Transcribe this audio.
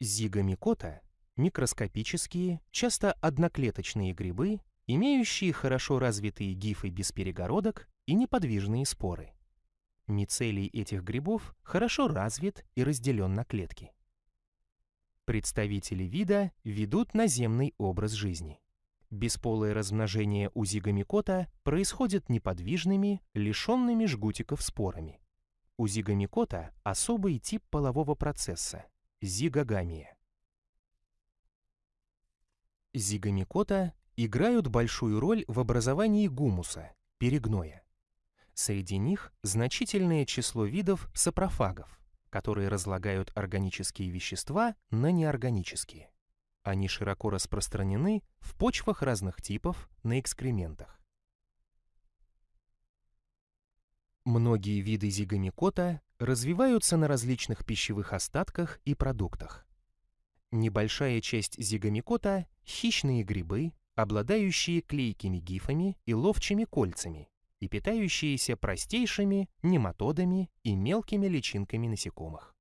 Зигомикота – микроскопические, часто одноклеточные грибы, имеющие хорошо развитые гифы без перегородок и неподвижные споры. Мицелий этих грибов хорошо развит и разделен на клетки. Представители вида ведут наземный образ жизни. Бесполое размножение у зигомикота происходит неподвижными, лишенными жгутиков спорами. У зигомикота особый тип полового процесса – зигогамия. Зигомикота играют большую роль в образовании гумуса, перегноя. Среди них значительное число видов сапрофагов, которые разлагают органические вещества на неорганические. Они широко распространены в почвах разных типов на экскрементах. Многие виды зигомикота развиваются на различных пищевых остатках и продуктах. Небольшая часть зигомикота – хищные грибы, обладающие клейкими гифами и ловчими кольцами, и питающиеся простейшими нематодами и мелкими личинками насекомых.